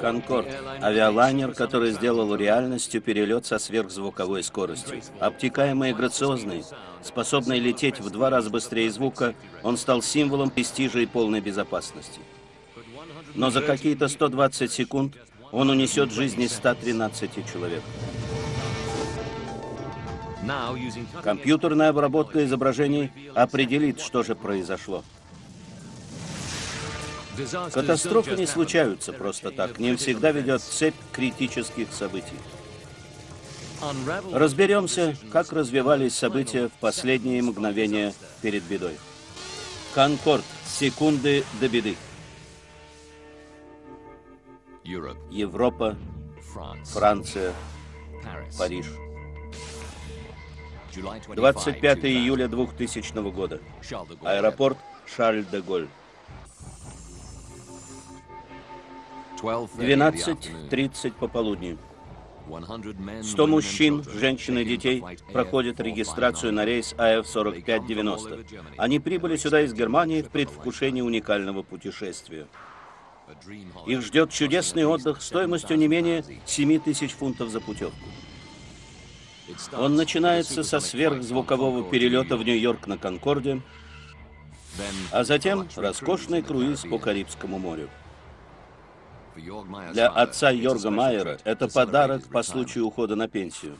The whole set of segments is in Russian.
Конкорд – авиалайнер, который сделал реальностью перелет со сверхзвуковой скоростью. Обтекаемый и грациозный, способный лететь в два раза быстрее звука, он стал символом престижа и полной безопасности. Но за какие-то 120 секунд он унесет жизни 113 человек. Компьютерная обработка изображений определит, что же произошло. Катастрофы не случаются просто так. К ним всегда ведет цепь критических событий. Разберемся, как развивались события в последние мгновения перед бедой. Конкорд. Секунды до беды. Европа, Франция, Париж. 25 июля 2000 года. Аэропорт Шарль-де-Голь. 12.30 пополудни. 100 мужчин, женщин и детей проходят регистрацию на рейс АФ-4590. Они прибыли сюда из Германии в предвкушении уникального путешествия. Их ждет чудесный отдых стоимостью не менее 7 тысяч фунтов за путевку. Он начинается со сверхзвукового перелета в Нью-Йорк на Конкорде, а затем роскошный круиз по Карибскому морю. Для отца Йорга Майера это подарок по случаю ухода на пенсию.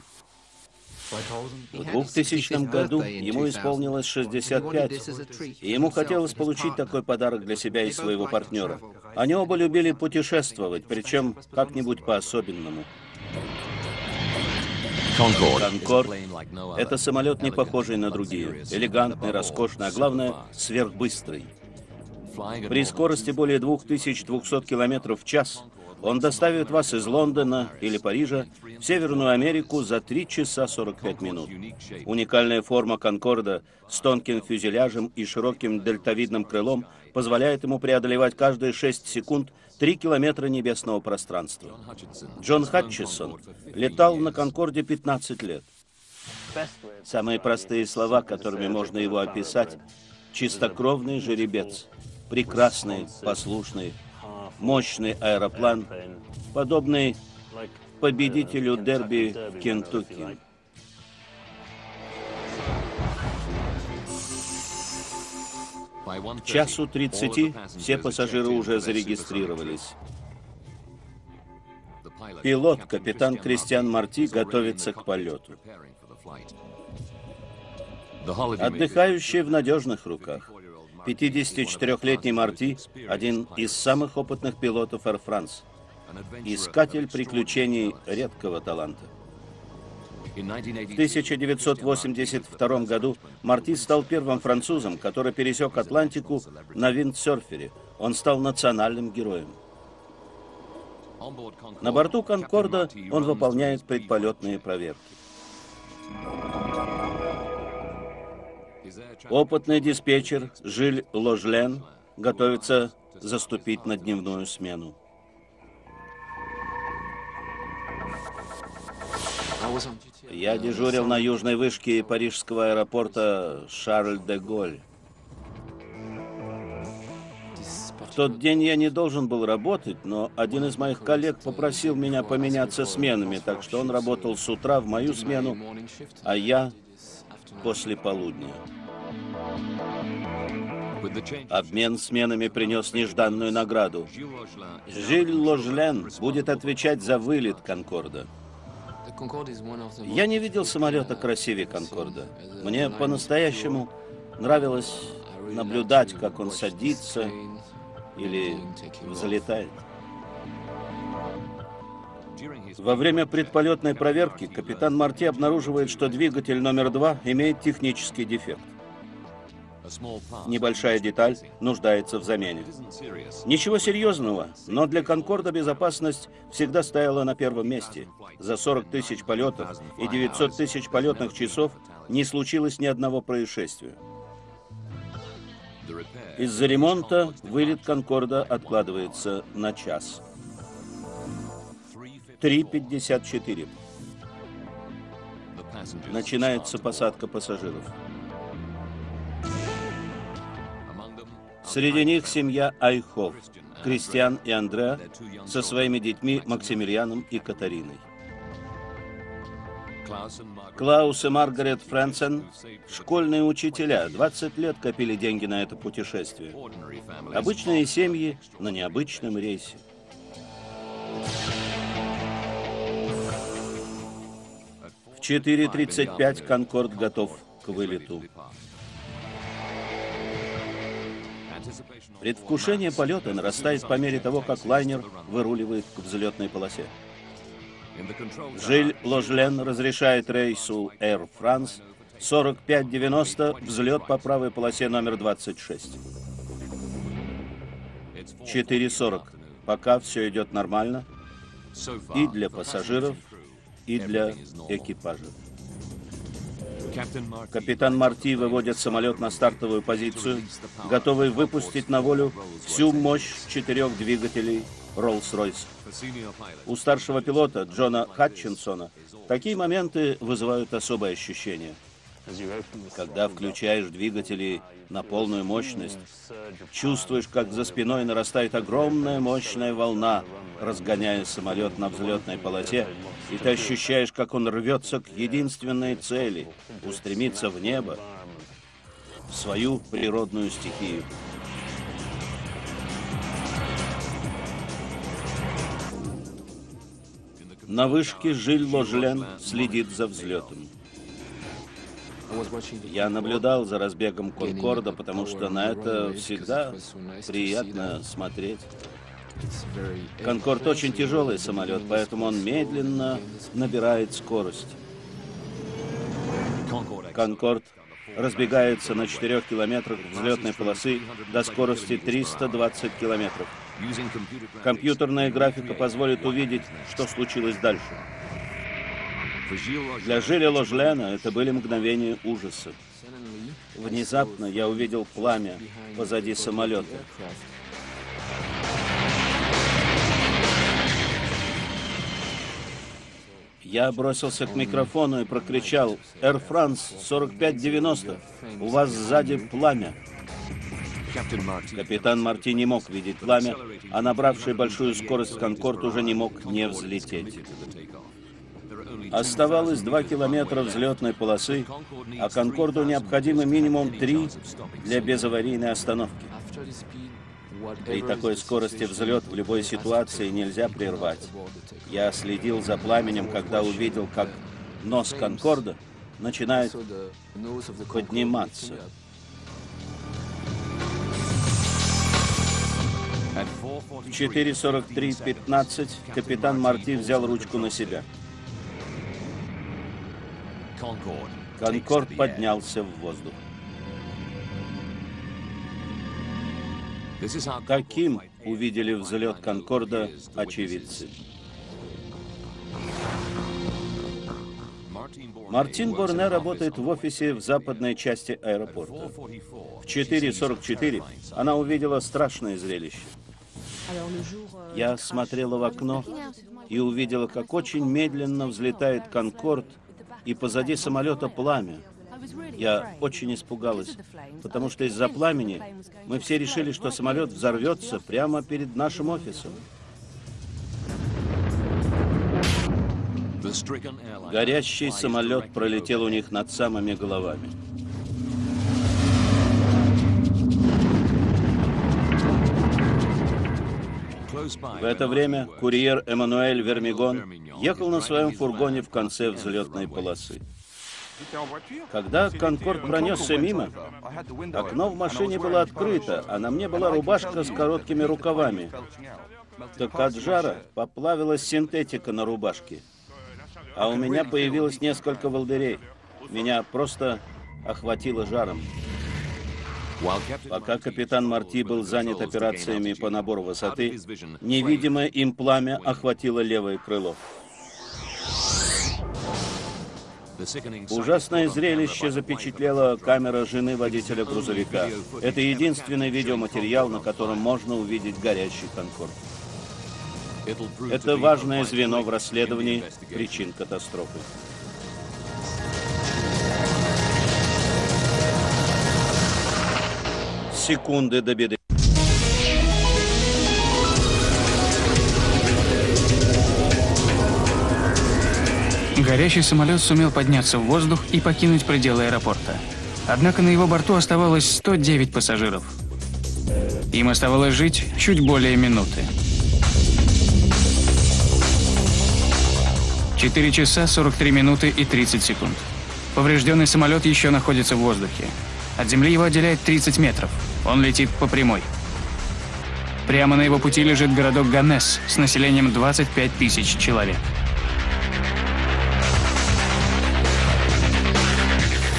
В 2000 году ему исполнилось 65, и ему хотелось получить такой подарок для себя и своего партнера. Они оба любили путешествовать, причем как-нибудь по-особенному. Конкорд — это самолет, не похожий на другие. Элегантный, роскошный, а главное, сверхбыстрый. При скорости более 2200 км в час он доставит вас из Лондона или Парижа в Северную Америку за 3 часа 45 минут. Уникальная форма Конкорда с тонким фюзеляжем и широким дельтовидным крылом позволяет ему преодолевать каждые 6 секунд 3 километра небесного пространства. Джон Хатчисон летал на Конкорде 15 лет. Самые простые слова, которыми можно его описать, чистокровный жеребец, прекрасный, послушный, мощный аэроплан, подобный победителю дерби в Кентукки. К часу 30 все пассажиры уже зарегистрировались. Пилот, капитан Кристиан Марти, готовится к полету. Отдыхающие в надежных руках. 54-летний Марти – один из самых опытных пилотов Air France. Искатель приключений редкого таланта. В 1982 году Марти стал первым французом, который пересек Атлантику на виндсерфере. Он стал национальным героем. На борту «Конкорда» он выполняет предполетные проверки. Опытный диспетчер Жиль Ложлен готовится заступить на дневную смену. Я дежурил на южной вышке парижского аэропорта Шарль-де-Голь. В тот день я не должен был работать, но один из моих коллег попросил меня поменяться сменами, так что он работал с утра в мою смену, а я после полудня. Обмен сменами принес нежданную награду. Жиль Ложлен будет отвечать за вылет Конкорда. Я не видел самолета красивее Конкорда. Мне по-настоящему нравилось наблюдать, как он садится или взлетает. Во время предполетной проверки капитан Марти обнаруживает, что двигатель номер два имеет технический дефект. Небольшая деталь нуждается в замене. Ничего серьезного, но для Конкорда безопасность всегда стояла на первом месте. За 40 тысяч полетов и 900 тысяч полетных часов не случилось ни одного происшествия. Из-за ремонта вылет Конкорда откладывается на час. 3.54. Начинается посадка пассажиров. Среди них семья Айхов, Кристиан и Андреа со своими детьми Максимилианом и Катариной. Клаус и Маргарет Фрэнсен – школьные учителя, 20 лет копили деньги на это путешествие. Обычные семьи на необычном рейсе. В 4.35 «Конкорд» готов к вылету. Предвкушение полета нарастает по мере того, как лайнер выруливает к взлетной полосе. Жиль Ложлен разрешает рейсу Air France 4590 взлет по правой полосе номер 26. 4.40. Пока все идет нормально и для пассажиров, и для экипажа. Капитан Марти выводит самолет на стартовую позицию, готовый выпустить на волю всю мощь четырех двигателей Rolls-Royce. У старшего пилота Джона Хатчинсона такие моменты вызывают особое ощущение. Когда включаешь двигатели на полную мощность, чувствуешь, как за спиной нарастает огромная мощная волна, разгоняя самолет на взлетной полосе, и ты ощущаешь, как он рвется к единственной цели — устремиться в небо, в свою природную стихию. На вышке Жиль Ложлен следит за взлетом. Я наблюдал за разбегом Конкорда, потому что на это всегда приятно смотреть. Конкорд очень тяжелый самолет, поэтому он медленно набирает скорость. Конкорд разбегается на 4 километрах взлетной полосы до скорости 320 километров. Компьютерная графика позволит увидеть, что случилось дальше. Для Жиля Ложлена это были мгновения ужаса. Внезапно я увидел пламя позади самолета. Я бросился к микрофону и прокричал «Air France 4590, у вас сзади пламя». Капитан Марти не мог видеть пламя, а набравший большую скорость Конкорд уже не мог не взлететь. Оставалось 2 километра взлетной полосы, а Конкорду необходимо минимум 3 для безаварийной остановки. При такой скорости взлет в любой ситуации нельзя прервать. Я следил за пламенем, когда увидел, как нос Конкорда начинает подниматься. В 4.43.15 капитан Марти взял ручку на себя. Конкорд поднялся в воздух. Каким увидели взлет Конкорда очевидцы? Мартин Борне работает в офисе в западной части аэропорта. В 4.44 она увидела страшное зрелище. Я смотрела в окно и увидела, как очень медленно взлетает Конкорд, и позади самолета пламя. Я очень испугалась, потому что из-за пламени мы все решили, что самолет взорвется прямо перед нашим офисом. Горящий самолет пролетел у них над самыми головами. В это время курьер Эммануэль Вермигон ехал на своем фургоне в конце взлетной полосы. Когда Конкорд пронесся мимо, окно в машине было открыто, а на мне была рубашка с короткими рукавами. Так от жара поплавилась синтетика на рубашке. А у меня появилось несколько волдырей. Меня просто охватило жаром. Пока капитан Марти был занят операциями по набору высоты, невидимое им пламя охватило левое крыло. Ужасное зрелище запечатлела камера жены водителя грузовика. Это единственный видеоматериал, на котором можно увидеть горящий Конкорд. Это важное звено в расследовании причин катастрофы. Секунды до беды. Горящий самолет сумел подняться в воздух и покинуть пределы аэропорта. Однако на его борту оставалось 109 пассажиров. Им оставалось жить чуть более минуты. 4 часа 43 минуты и 30 секунд. Поврежденный самолет еще находится в воздухе. От земли его отделяет 30 метров. Он летит по прямой. Прямо на его пути лежит городок Ганес с населением 25 тысяч человек.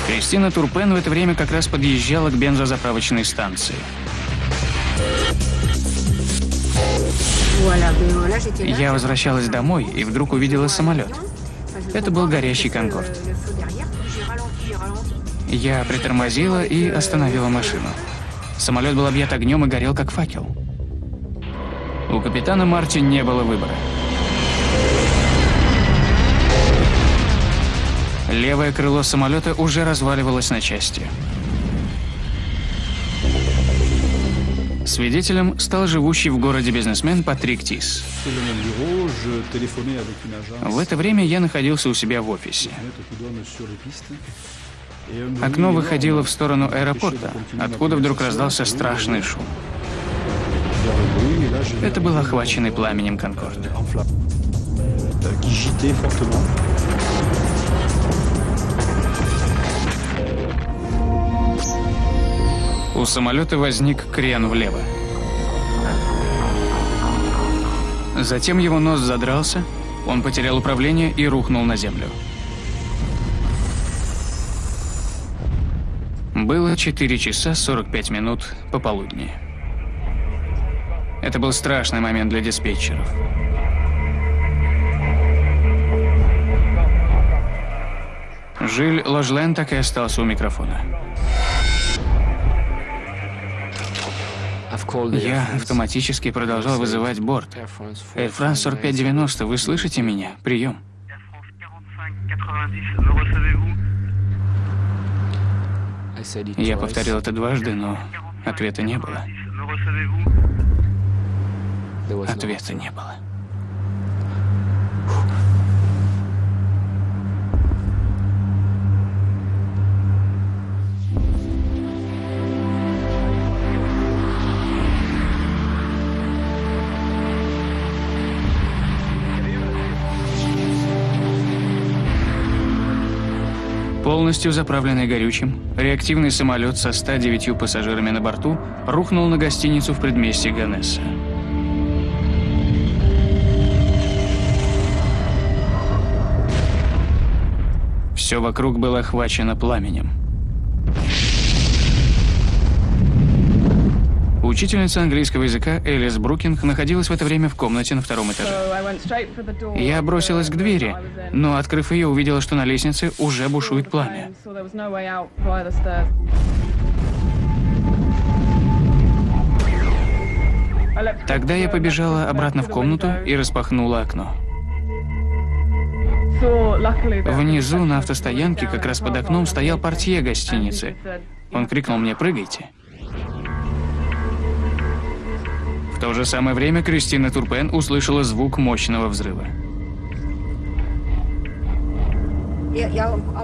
Кристина Турпен в это время как раз подъезжала к бензозаправочной станции. Я возвращалась домой и вдруг увидела самолет. Это был горящий «Конкорд». Я притормозила и остановила машину. Самолет был объят огнем и горел как факел. У капитана Марти не было выбора. Левое крыло самолета уже разваливалось на части. Свидетелем стал живущий в городе бизнесмен Патрик Тис. В это время я находился у себя в офисе. Окно выходило в сторону аэропорта, откуда вдруг раздался страшный шум. Это был охваченный пламенем Конкорд. У самолета возник крен влево. Затем его нос задрался, он потерял управление и рухнул на землю. Было 4 часа 45 минут пополудни. Это был страшный момент для диспетчеров. Жиль Ложлен так и остался у микрофона. Я автоматически продолжал вызывать борт. Air France 4590, вы слышите меня? Прием. Я повторил это дважды, но ответа не было. Ответа не было. Полностью заправленный горючим, реактивный самолет со 109 пассажирами на борту рухнул на гостиницу в предместье Ганесса. Все вокруг было охвачено пламенем. Учительница английского языка Элис Брукинг находилась в это время в комнате на втором этаже. Я бросилась к двери, но, открыв ее, увидела, что на лестнице уже бушует пламя. Тогда я побежала обратно в комнату и распахнула окно. Внизу на автостоянке, как раз под окном, стоял портье гостиницы. Он крикнул мне «Прыгайте!». В то же самое время Кристина Турпен услышала звук мощного взрыва.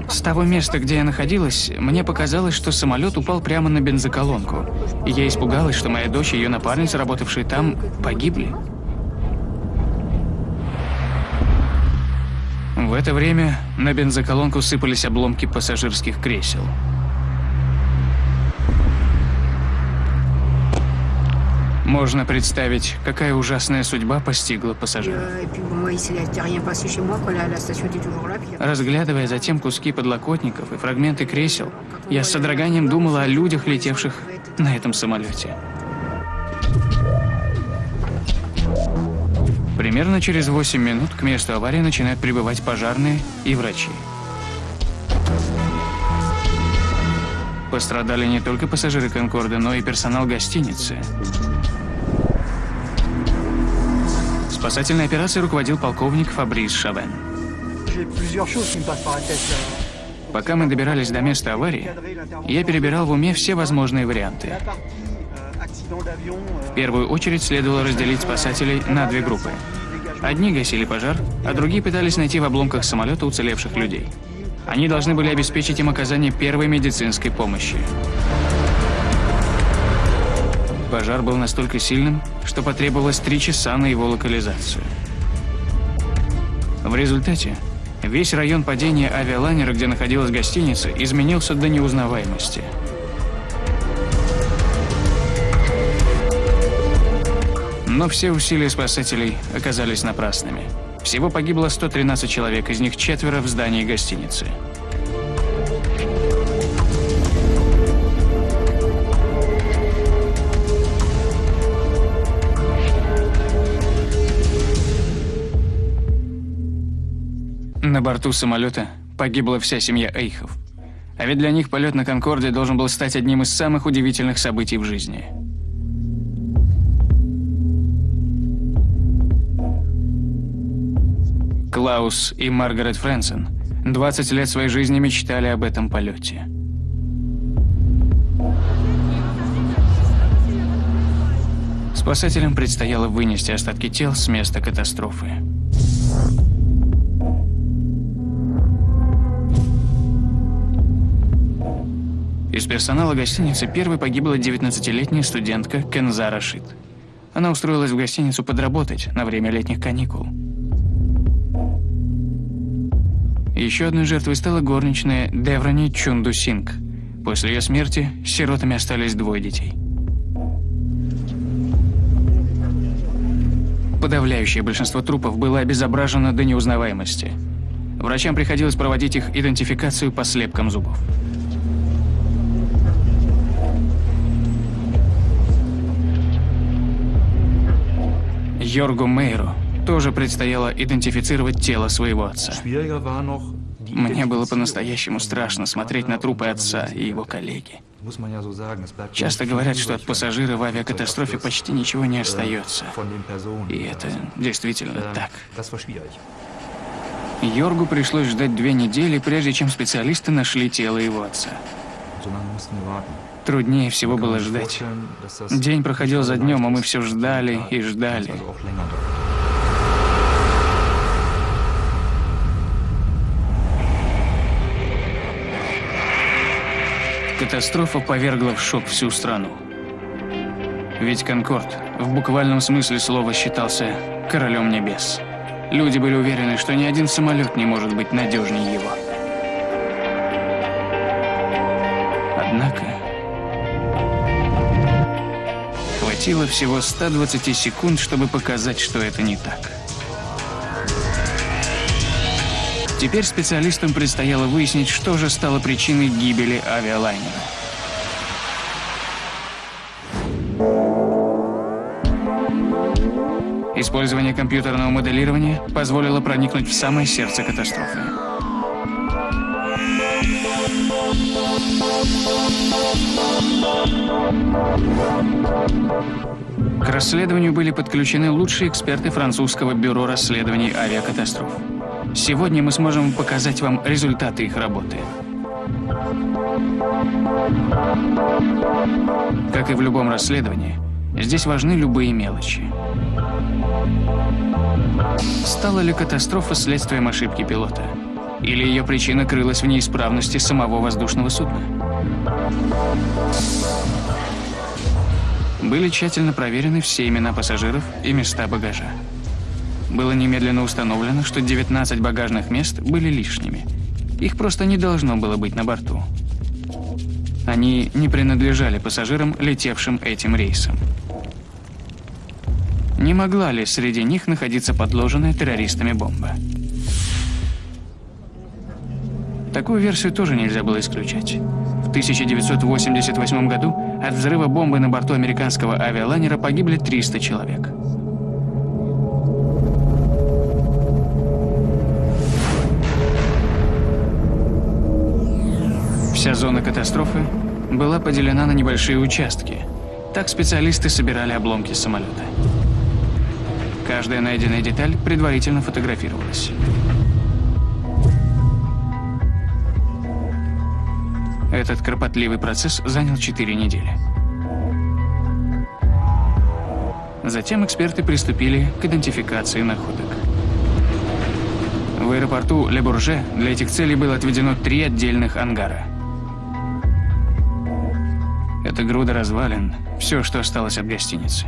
С того места, где я находилась, мне показалось, что самолет упал прямо на бензоколонку. И я испугалась, что моя дочь и ее напарница, работавшие там, погибли. В это время на бензоколонку сыпались обломки пассажирских кресел. Можно представить, какая ужасная судьба постигла пассажиров. Разглядывая затем куски подлокотников и фрагменты кресел, я с содроганием думала о людях, летевших на этом самолете. Примерно через 8 минут к месту аварии начинают прибывать пожарные и врачи. Пострадали не только пассажиры Конкорда, но и персонал гостиницы. Спасательной операцией руководил полковник Фабрис Шавен. Пока мы добирались до места аварии, я перебирал в уме все возможные варианты. В первую очередь следовало разделить спасателей на две группы. Одни гасили пожар, а другие пытались найти в обломках самолета уцелевших людей. Они должны были обеспечить им оказание первой медицинской помощи. Пожар был настолько сильным, что потребовалось три часа на его локализацию. В результате весь район падения авиалайнера, где находилась гостиница, изменился до неузнаваемости. Но все усилия спасателей оказались напрасными. Всего погибло 113 человек, из них четверо в здании гостиницы. На борту самолета погибла вся семья Эйхов. А ведь для них полет на Конкорде должен был стать одним из самых удивительных событий в жизни. Клаус и Маргарет Фрэнсон 20 лет своей жизни мечтали об этом полете. Спасателям предстояло вынести остатки тел с места катастрофы. Из персонала гостиницы первой погибла 19-летняя студентка Кенза Рашид. Она устроилась в гостиницу подработать на время летних каникул. Еще одной жертвой стала горничная Деврани Чунду Синг. После ее смерти сиротами остались двое детей. Подавляющее большинство трупов было обезображено до неузнаваемости. Врачам приходилось проводить их идентификацию по слепкам зубов. Йоргу Мейру тоже предстояло идентифицировать тело своего отца. Мне было по-настоящему страшно смотреть на трупы отца и его коллеги. Часто говорят, что от пассажира в авиакатастрофе почти ничего не остается. И это действительно так. Йоргу пришлось ждать две недели, прежде чем специалисты нашли тело его отца. Труднее всего было ждать. День проходил за днем, а мы все ждали и ждали. Катастрофа повергла в шок всю страну. Ведь Конкорд в буквальном смысле слова считался королем небес. Люди были уверены, что ни один самолет не может быть надежнее его. Однако хватило всего 120 секунд, чтобы показать, что это не так. Теперь специалистам предстояло выяснить, что же стало причиной гибели авиалайнера. Использование компьютерного моделирования позволило проникнуть в самое сердце катастрофы. К расследованию были подключены лучшие эксперты французского бюро расследований авиакатастроф. Сегодня мы сможем показать вам результаты их работы. Как и в любом расследовании, здесь важны любые мелочи. Стала ли катастрофа следствием ошибки пилота? Или ее причина крылась в неисправности самого воздушного судна? Были тщательно проверены все имена пассажиров и места багажа. Было немедленно установлено, что 19 багажных мест были лишними. Их просто не должно было быть на борту. Они не принадлежали пассажирам, летевшим этим рейсом. Не могла ли среди них находиться подложенная террористами бомба? Такую версию тоже нельзя было исключать. В 1988 году от взрыва бомбы на борту американского авиалайнера погибли 300 человек. Вся зона катастрофы была поделена на небольшие участки. Так специалисты собирали обломки самолета. Каждая найденная деталь предварительно фотографировалась. Этот кропотливый процесс занял 4 недели. Затем эксперты приступили к идентификации находок. В аэропорту Ле-Бурже для этих целей было отведено три отдельных ангара. Это груда развалин, все, что осталось от гостиницы.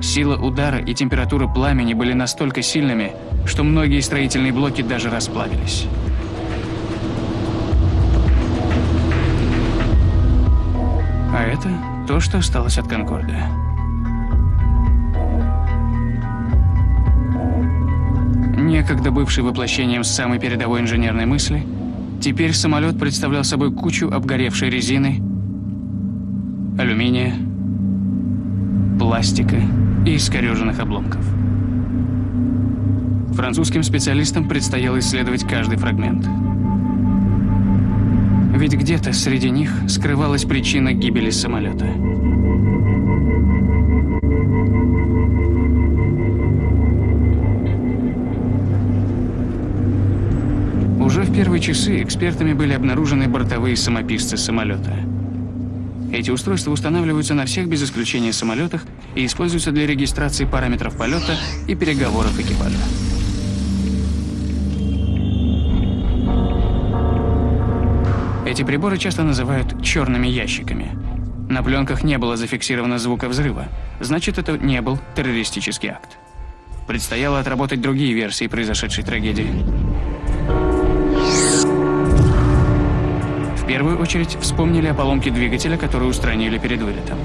Сила удара и температура пламени были настолько сильными, что многие строительные блоки даже расплавились. А это то, что осталось от Конкорда. некогда бывший воплощением самой передовой инженерной мысли, теперь самолет представлял собой кучу обгоревшей резины, алюминия, пластика и искореженных обломков. Французским специалистам предстояло исследовать каждый фрагмент. Ведь где-то среди них скрывалась причина гибели самолета. в первые часы экспертами были обнаружены бортовые самописцы самолета. Эти устройства устанавливаются на всех без исключения самолетах и используются для регистрации параметров полета и переговоров экипажа. Эти приборы часто называют черными ящиками. На пленках не было зафиксировано звука взрыва, значит, это не был террористический акт. Предстояло отработать другие версии произошедшей трагедии. Первую очередь вспомнили о поломке двигателя, который устранили перед вылетом.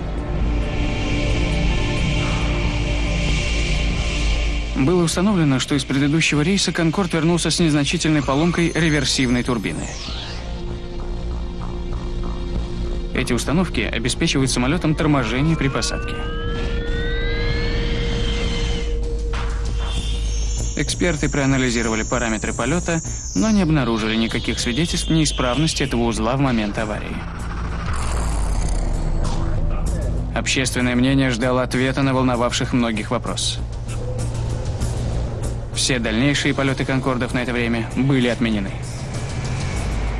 Было установлено, что из предыдущего рейса «Конкорд» вернулся с незначительной поломкой реверсивной турбины. Эти установки обеспечивают самолетам торможение при посадке. Эксперты проанализировали параметры полета, но не обнаружили никаких свидетельств неисправности этого узла в момент аварии. Общественное мнение ждало ответа на волновавших многих вопрос. Все дальнейшие полеты «Конкордов» на это время были отменены.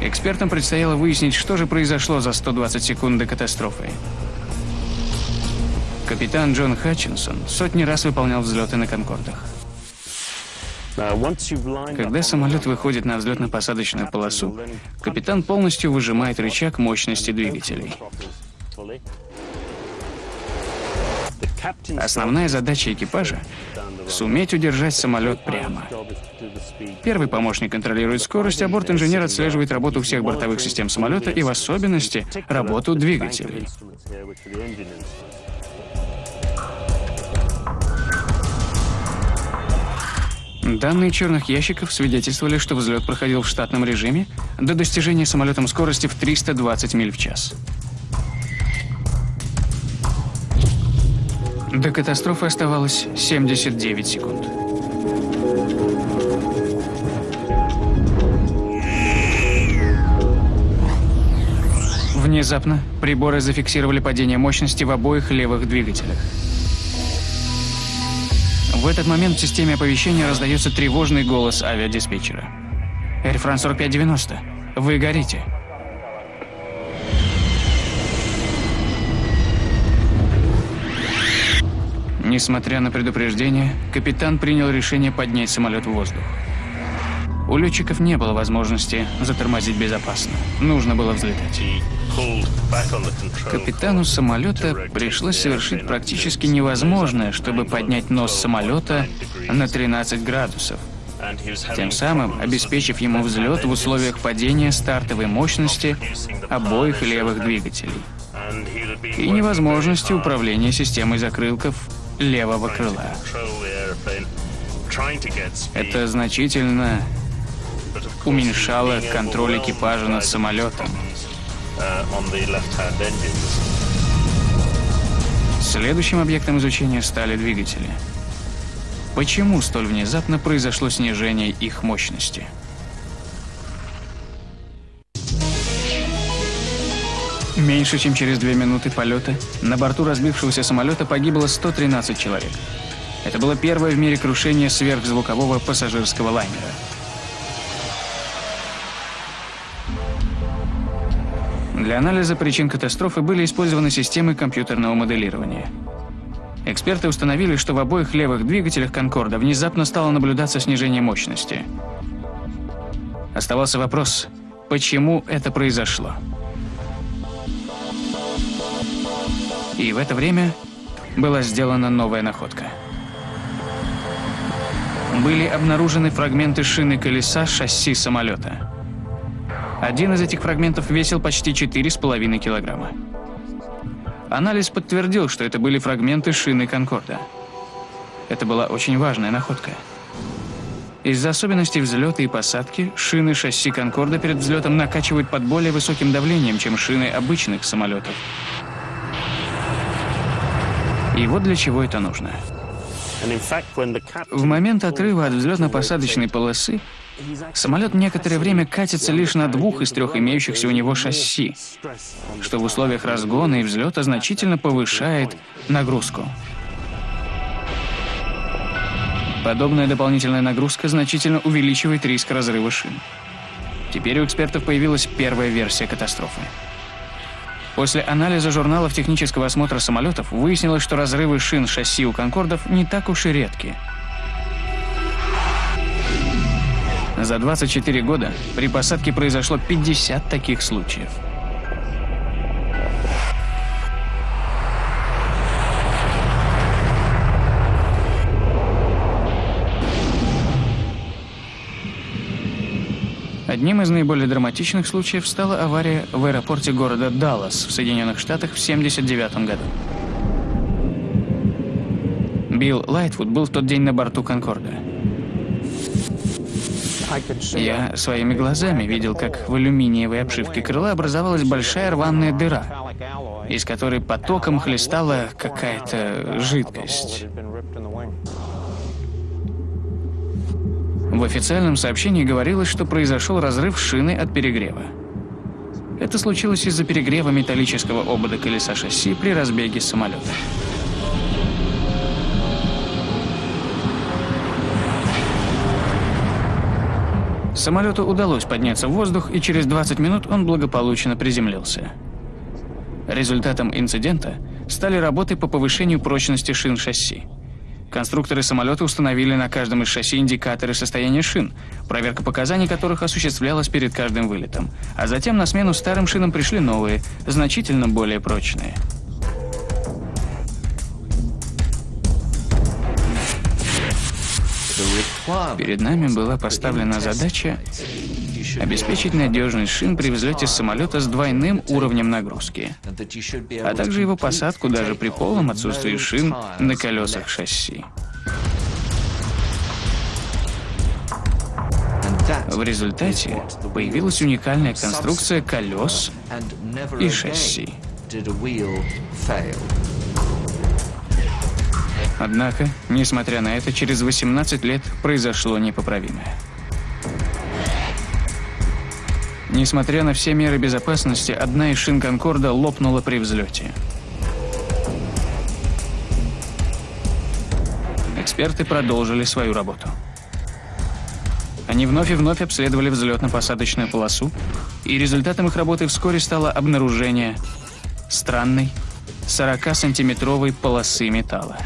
Экспертам предстояло выяснить, что же произошло за 120 секунд до катастрофы. Капитан Джон Хатчинсон сотни раз выполнял взлеты на «Конкордах». Когда самолет выходит на взлетно-посадочную полосу, капитан полностью выжимает рычаг мощности двигателей. Основная задача экипажа — суметь удержать самолет прямо. Первый помощник контролирует скорость, а борт-инженер отслеживает работу всех бортовых систем самолета и в особенности работу двигателей. Данные черных ящиков свидетельствовали, что взлет проходил в штатном режиме до достижения самолетом скорости в 320 миль в час. До катастрофы оставалось 79 секунд. Внезапно приборы зафиксировали падение мощности в обоих левых двигателях. В этот момент в системе оповещения раздается тревожный голос авиадиспетчера. Air France 4590, вы горите. Несмотря на предупреждение, капитан принял решение поднять самолет в воздух. У летчиков не было возможности затормозить безопасно. Нужно было взлетать. Капитану самолета пришлось совершить практически невозможное, чтобы поднять нос самолета на 13 градусов, тем самым обеспечив ему взлет в условиях падения стартовой мощности обоих левых двигателей и невозможности управления системой закрылков левого крыла. Это значительно уменьшало контроль экипажа над самолетом. Следующим объектом изучения стали двигатели. Почему столь внезапно произошло снижение их мощности? Меньше чем через две минуты полета на борту разбившегося самолета погибло 113 человек. Это было первое в мире крушение сверхзвукового пассажирского лайнера. Для анализа причин катастрофы были использованы системы компьютерного моделирования. Эксперты установили, что в обоих левых двигателях «Конкорда» внезапно стало наблюдаться снижение мощности. Оставался вопрос, почему это произошло. И в это время была сделана новая находка. Были обнаружены фрагменты шины колеса шасси самолета. Один из этих фрагментов весил почти 4,5 килограмма. Анализ подтвердил, что это были фрагменты шины «Конкорда». Это была очень важная находка. Из-за особенностей взлета и посадки шины шасси «Конкорда» перед взлетом накачивают под более высоким давлением, чем шины обычных самолетов. И вот для чего это нужно. В момент отрыва от взлетно-посадочной полосы самолет некоторое время катится лишь на двух из трех имеющихся у него шасси, что в условиях разгона и взлета значительно повышает нагрузку. Подобная дополнительная нагрузка значительно увеличивает риск разрыва шин. Теперь у экспертов появилась первая версия катастрофы. После анализа журналов технического осмотра самолетов выяснилось, что разрывы шин шасси у «Конкордов» не так уж и редки. За 24 года при посадке произошло 50 таких случаев. Одним из наиболее драматичных случаев стала авария в аэропорте города Даллас в Соединенных Штатах в 1979 году. Билл Лайтвуд был в тот день на борту «Конкорда». Я своими глазами видел, как в алюминиевой обшивке крыла образовалась большая рваная дыра, из которой потоком хлестала какая-то жидкость. В официальном сообщении говорилось, что произошел разрыв шины от перегрева. Это случилось из-за перегрева металлического обода колеса шасси при разбеге самолета. Самолету удалось подняться в воздух, и через 20 минут он благополучно приземлился. Результатом инцидента стали работы по повышению прочности шин шасси. Конструкторы самолета установили на каждом из шасси индикаторы состояния шин, проверка показаний которых осуществлялась перед каждым вылетом. А затем на смену старым шинам пришли новые, значительно более прочные. Перед нами была поставлена задача обеспечить надежность шин при взлете самолета с двойным уровнем нагрузки, а также его посадку даже при полном отсутствии шин на колесах шасси. В результате появилась уникальная конструкция колес и шасси. Однако, несмотря на это, через 18 лет произошло непоправимое. Несмотря на все меры безопасности, одна из шин «Конкорда» лопнула при взлете. Эксперты продолжили свою работу. Они вновь и вновь обследовали взлетно-посадочную полосу, и результатом их работы вскоре стало обнаружение странной 40-сантиметровой полосы металла.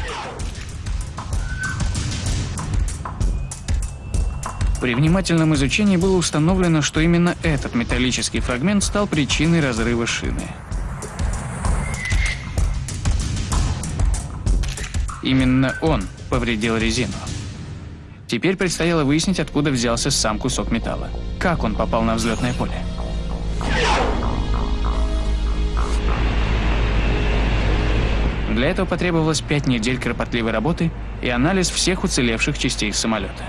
При внимательном изучении было установлено, что именно этот металлический фрагмент стал причиной разрыва шины. Именно он повредил резину. Теперь предстояло выяснить, откуда взялся сам кусок металла. Как он попал на взлетное поле. Для этого потребовалось пять недель кропотливой работы и анализ всех уцелевших частей самолета.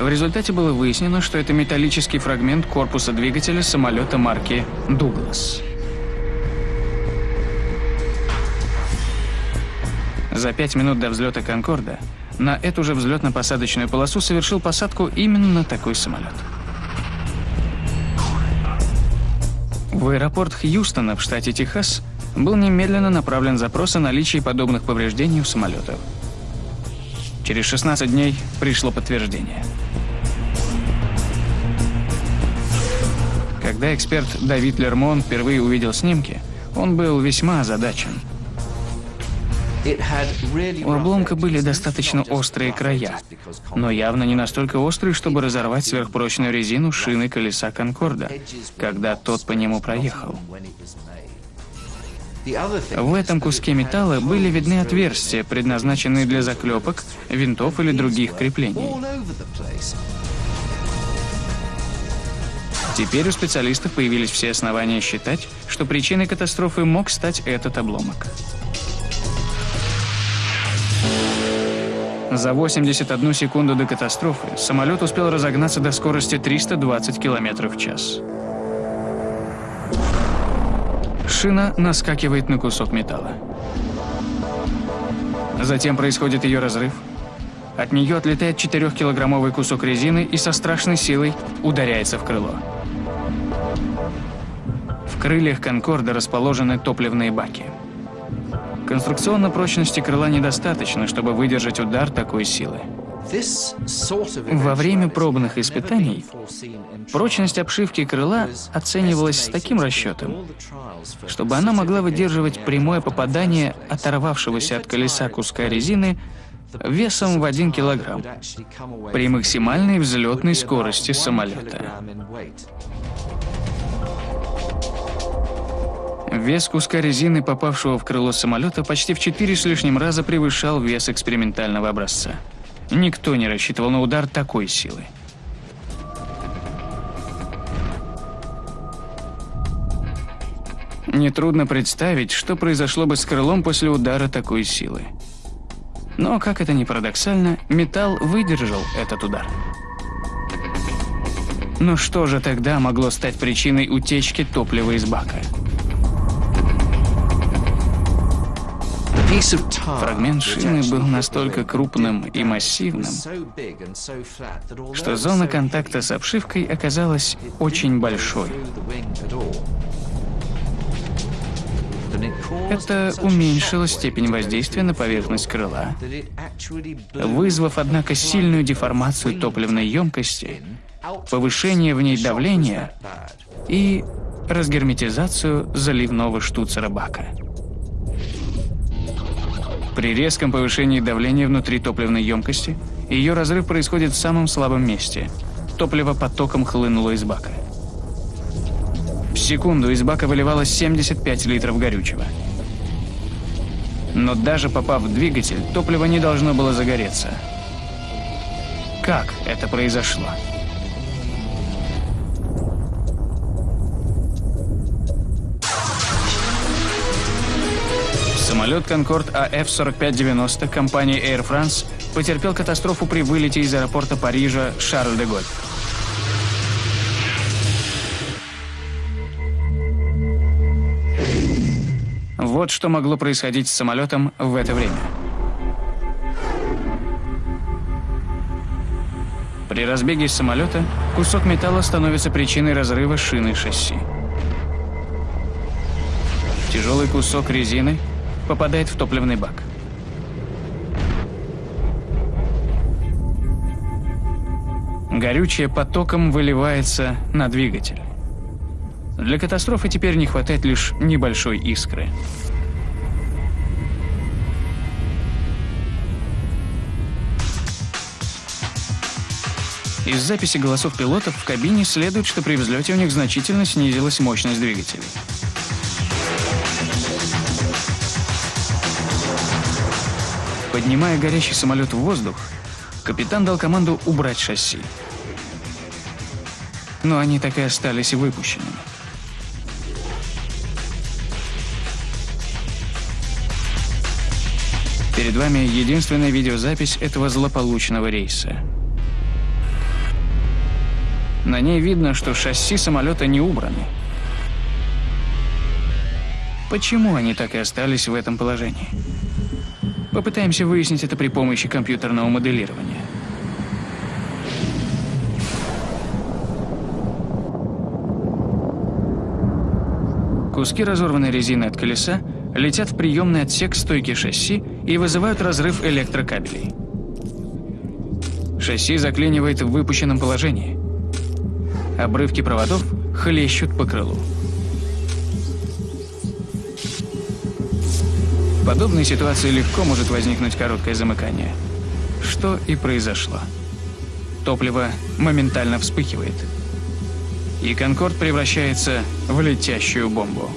В результате было выяснено, что это металлический фрагмент корпуса двигателя самолета марки «Дуглас». За пять минут до взлета «Конкорда» на эту же взлетно-посадочную полосу совершил посадку именно такой самолет. В аэропорт Хьюстона в штате Техас был немедленно направлен запрос о наличии подобных повреждений у самолетов. Через 16 дней пришло подтверждение – Когда эксперт Давид Лермон впервые увидел снимки, он был весьма озадачен. У обломка были достаточно острые края, но явно не настолько острые, чтобы разорвать сверхпрочную резину шины колеса Конкорда, когда тот по нему проехал. В этом куске металла были видны отверстия, предназначенные для заклепок, винтов или других креплений. Теперь у специалистов появились все основания считать, что причиной катастрофы мог стать этот обломок. За 81 секунду до катастрофы самолет успел разогнаться до скорости 320 км в час. Шина наскакивает на кусок металла. Затем происходит ее разрыв. От нее отлетает 4-килограммовый кусок резины и со страшной силой ударяется в крыло. В крыльях «Конкорда» расположены топливные баки. Конструкционно прочности крыла недостаточно, чтобы выдержать удар такой силы. Во время пробных испытаний прочность обшивки крыла оценивалась с таким расчетом, чтобы она могла выдерживать прямое попадание оторвавшегося от колеса куска резины весом в 1 килограмм при максимальной взлетной скорости самолета. Вес куска резины, попавшего в крыло самолета, почти в четыре с лишним раза превышал вес экспериментального образца. Никто не рассчитывал на удар такой силы. Нетрудно представить, что произошло бы с крылом после удара такой силы. Но, как это ни парадоксально, металл выдержал этот удар. Но что же тогда могло стать причиной утечки топлива из бака? Фрагмент шины был настолько крупным и массивным, что зона контакта с обшивкой оказалась очень большой. Это уменьшило степень воздействия на поверхность крыла, вызвав, однако, сильную деформацию топливной емкости, повышение в ней давления и разгерметизацию заливного штуцера бака. При резком повышении давления внутри топливной емкости ее разрыв происходит в самом слабом месте. Топливо потоком хлынуло из бака. В секунду из бака выливалось 75 литров горючего. Но даже попав в двигатель, топливо не должно было загореться. Как это произошло? Самолет «Конкорд АФ-4590» компании Air France потерпел катастрофу при вылете из аэропорта Парижа Шарль-де-Голь. Вот что могло происходить с самолетом в это время. При разбеге самолета кусок металла становится причиной разрыва шины шасси. Тяжелый кусок резины попадает в топливный бак. Горючее потоком выливается на двигатель. Для катастрофы теперь не хватает лишь небольшой искры. Из записи голосов пилотов в кабине следует, что при взлете у них значительно снизилась мощность двигателей. Поднимая горящий самолет в воздух, капитан дал команду убрать шасси. Но они так и остались выпущенными. Перед вами единственная видеозапись этого злополучного рейса. На ней видно, что шасси самолета не убраны. Почему они так и остались в этом положении? Попытаемся выяснить это при помощи компьютерного моделирования. Куски разорванной резины от колеса летят в приемный отсек стойки шасси и вызывают разрыв электрокабелей. Шасси заклинивает в выпущенном положении. Обрывки проводов хлещут по крылу. Подобной ситуации легко может возникнуть короткое замыкание. Что и произошло. Топливо моментально вспыхивает. И «Конкорд» превращается в летящую бомбу.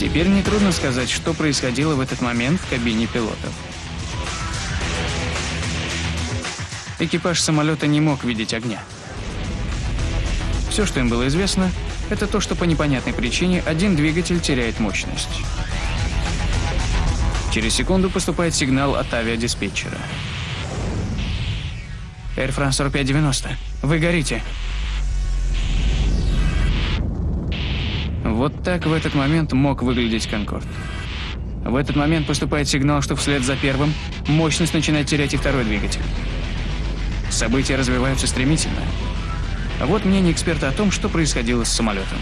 Теперь нетрудно сказать, что происходило в этот момент в кабине пилотов. Экипаж самолета не мог видеть огня. Все, что им было известно, это то, что по непонятной причине один двигатель теряет мощность. Через секунду поступает сигнал от авиадиспетчера. Air France 4590, вы горите. Вот так в этот момент мог выглядеть «Конкорд». В этот момент поступает сигнал, что вслед за первым мощность начинает терять и второй двигатель. События развиваются стремительно. Вот мнение эксперта о том, что происходило с самолетом.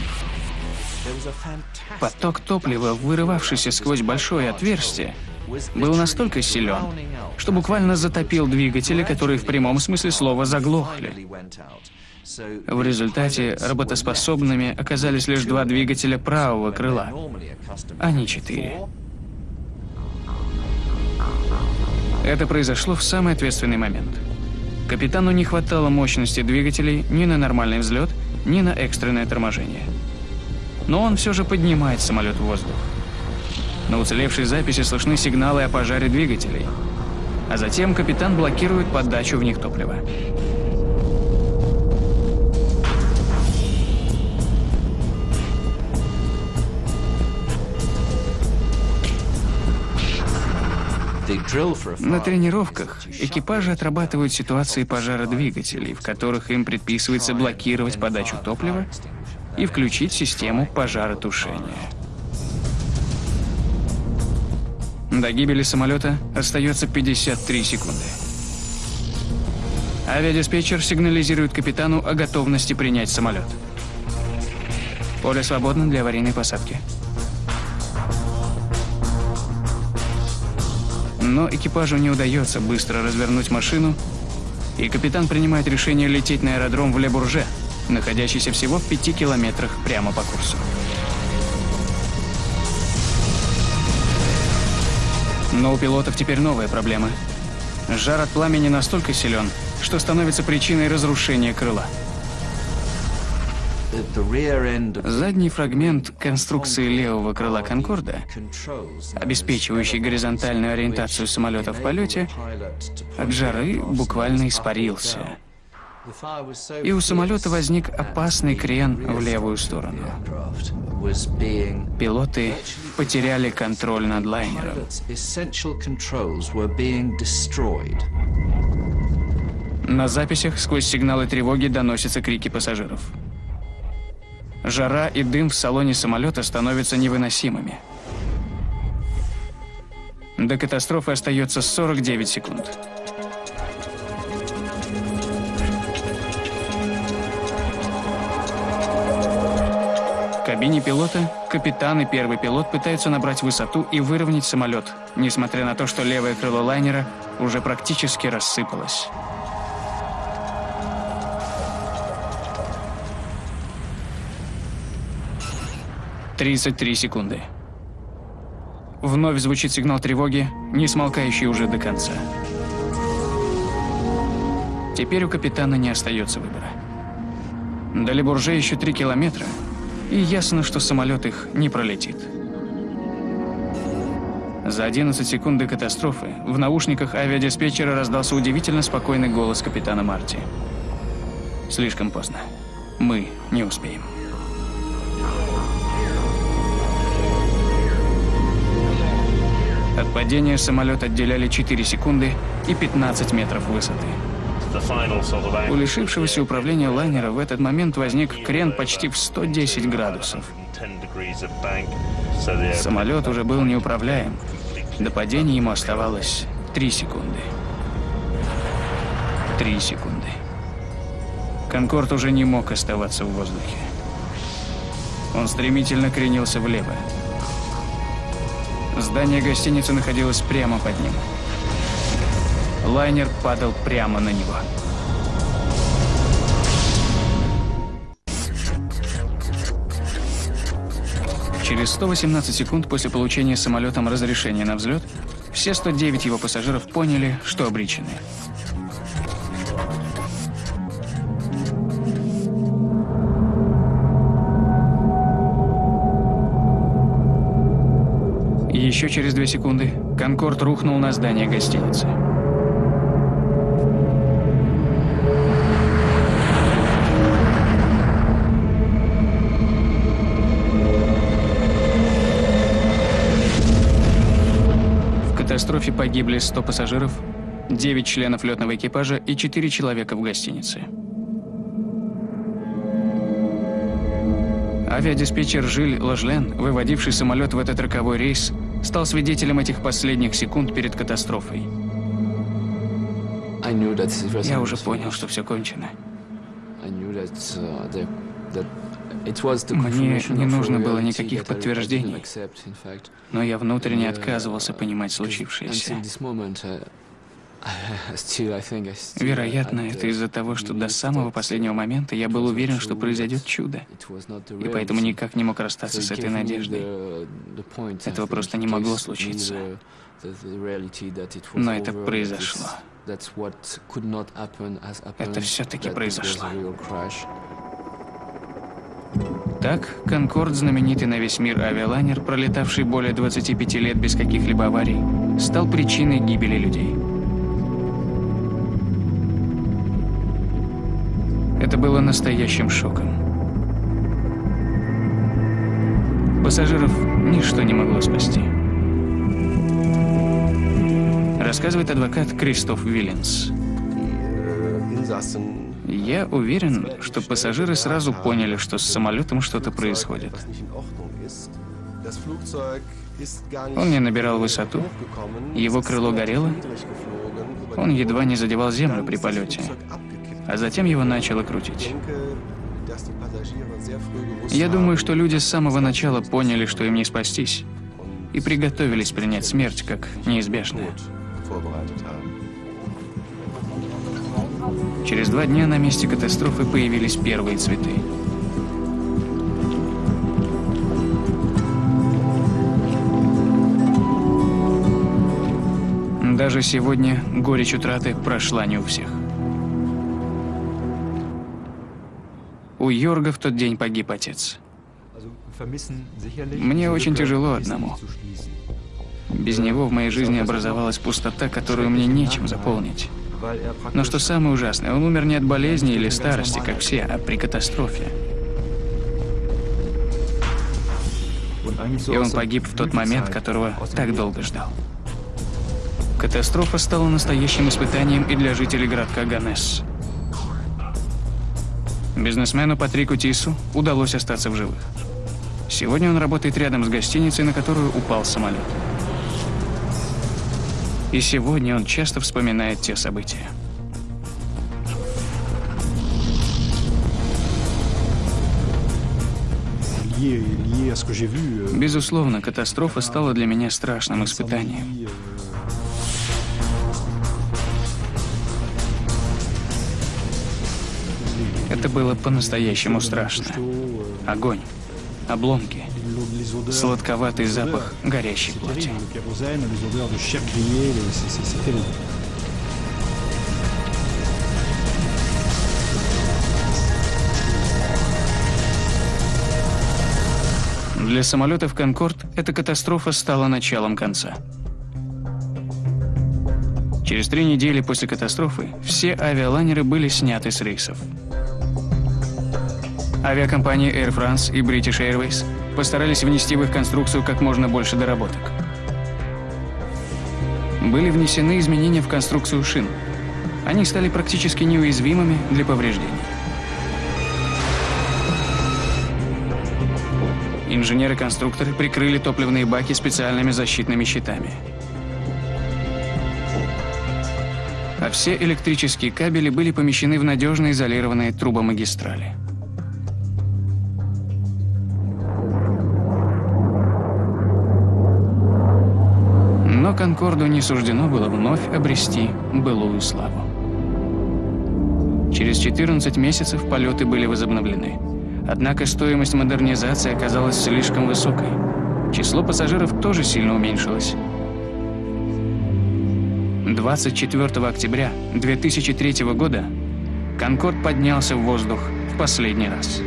Поток топлива, вырывавшийся сквозь большое отверстие, был настолько силен, что буквально затопил двигатели, которые в прямом смысле слова заглохли. В результате работоспособными оказались лишь два двигателя правого крыла, а не четыре. Это произошло в самый ответственный момент. Капитану не хватало мощности двигателей ни на нормальный взлет, ни на экстренное торможение. Но он все же поднимает самолет в воздух. На уцелевшей записи слышны сигналы о пожаре двигателей. А затем капитан блокирует подачу в них топлива. На тренировках экипажи отрабатывают ситуации пожара двигателей, в которых им предписывается блокировать подачу топлива и включить систему пожаротушения. До гибели самолета остается 53 секунды. Авиадиспетчер сигнализирует капитану о готовности принять самолет. Поле свободно для аварийной посадки. Но экипажу не удается быстро развернуть машину, и капитан принимает решение лететь на аэродром в Лебурже, находящийся всего в пяти километрах прямо по курсу. Но у пилотов теперь новая проблема. Жар от пламени настолько силен, что становится причиной разрушения крыла. Задний фрагмент конструкции левого крыла «Конкорда», обеспечивающий горизонтальную ориентацию самолета в полете, от жары буквально испарился. И у самолета возник опасный крен в левую сторону. Пилоты потеряли контроль над лайнером. На записях сквозь сигналы тревоги доносятся крики пассажиров. Жара и дым в салоне самолета становятся невыносимыми. До катастрофы остается 49 секунд. В кабине пилота капитан и первый пилот пытаются набрать высоту и выровнять самолет, несмотря на то, что левое крыло лайнера уже практически рассыпалось. 33 секунды. Вновь звучит сигнал тревоги, не смолкающий уже до конца. Теперь у капитана не остается выбора. До Лебурже еще 3 километра, и ясно, что самолет их не пролетит. За 11 секунд до катастрофы в наушниках авиадиспетчера раздался удивительно спокойный голос капитана Марти. Слишком поздно. Мы не успеем. От падения самолет отделяли 4 секунды и 15 метров высоты. У лишившегося управления лайнера в этот момент возник крен почти в 110 градусов. Самолет уже был неуправляем. До падения ему оставалось 3 секунды. 3 секунды. Конкорд уже не мог оставаться в воздухе. Он стремительно кренился влево. Здание гостиницы находилось прямо под ним. Лайнер падал прямо на него. Через 118 секунд после получения самолетом разрешения на взлет, все 109 его пассажиров поняли, что обречены. Еще через две секунды «Конкорд» рухнул на здание гостиницы. В катастрофе погибли 100 пассажиров, 9 членов летного экипажа и 4 человека в гостинице. Авиадиспетчер Жиль Ложлен, выводивший самолет в этот роковой рейс, стал свидетелем этих последних секунд перед катастрофой. Я уже понял, что все кончено. Мне не нужно было никаких подтверждений, но я внутренне отказывался понимать случившееся. Вероятно, это из-за того, что до самого последнего момента я был уверен, что произойдет чудо. И поэтому никак не мог расстаться с этой надеждой. Этого просто не могло случиться. Но это произошло. Это все-таки произошло. Так, «Конкорд», знаменитый на весь мир авиалайнер, пролетавший более 25 лет без каких-либо аварий, стал причиной гибели людей. Было настоящим шоком. Пассажиров ничто не могло спасти. Рассказывает адвокат Кристоф Виллинс. Я уверен, что пассажиры сразу поняли, что с самолетом что-то происходит. Он не набирал высоту, его крыло горело, он едва не задевал землю при полете а затем его начало крутить. Я думаю, что люди с самого начала поняли, что им не спастись, и приготовились принять смерть как неизбежное. Через два дня на месте катастрофы появились первые цветы. Даже сегодня горечь утраты прошла не у всех. У Йорга в тот день погиб отец. Мне очень тяжело одному. Без него в моей жизни образовалась пустота, которую мне нечем заполнить. Но что самое ужасное, он умер не от болезни или старости, как все, а при катастрофе. И он погиб в тот момент, которого так долго ждал. Катастрофа стала настоящим испытанием и для жителей городка Ганес. Бизнесмену Патрику Тису удалось остаться в живых. Сегодня он работает рядом с гостиницей, на которую упал самолет. И сегодня он часто вспоминает те события. Безусловно, катастрофа стала для меня страшным испытанием. Это было по-настоящему страшно. Огонь, обломки, сладковатый запах горящей плоти. Для самолетов «Конкорд» эта катастрофа стала началом конца. Через три недели после катастрофы все авиалайнеры были сняты с рейсов. Авиакомпании Air France и British Airways постарались внести в их конструкцию как можно больше доработок. Были внесены изменения в конструкцию шин. Они стали практически неуязвимыми для повреждений. Инженеры-конструкторы прикрыли топливные баки специальными защитными щитами. А все электрические кабели были помещены в надежно изолированные трубомагистрали. «Конкорду» не суждено было вновь обрести былую славу. Через 14 месяцев полеты были возобновлены. Однако стоимость модернизации оказалась слишком высокой. Число пассажиров тоже сильно уменьшилось. 24 октября 2003 года «Конкорд» поднялся в воздух в последний раз.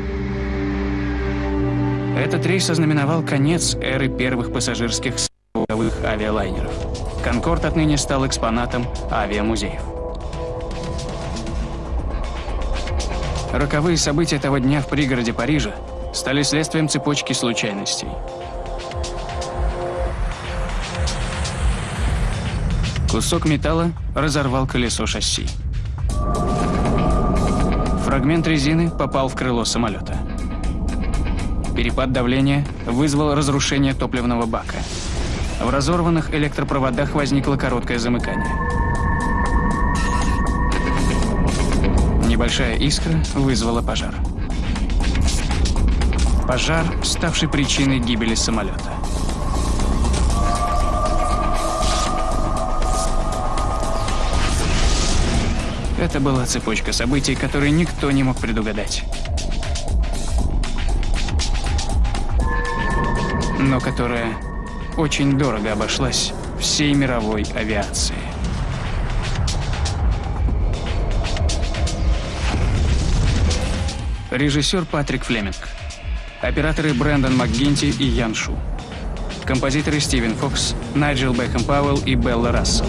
Этот рейс ознаменовал конец эры первых пассажирских авиалайнеров. «Конкорд» отныне стал экспонатом авиамузеев. Роковые события того дня в пригороде Парижа стали следствием цепочки случайностей. Кусок металла разорвал колесо шасси. Фрагмент резины попал в крыло самолета. Перепад давления вызвал разрушение топливного бака. В разорванных электропроводах возникло короткое замыкание. Небольшая искра вызвала пожар. Пожар, ставший причиной гибели самолета. Это была цепочка событий, которые никто не мог предугадать. Но которая очень дорого обошлась всей мировой авиации. Режиссер Патрик Флеминг. Операторы Брэндон МакГинти и Ян Шу. Композиторы Стивен Фокс, Найджел Бэхэм Пауэлл и Белла Рассел.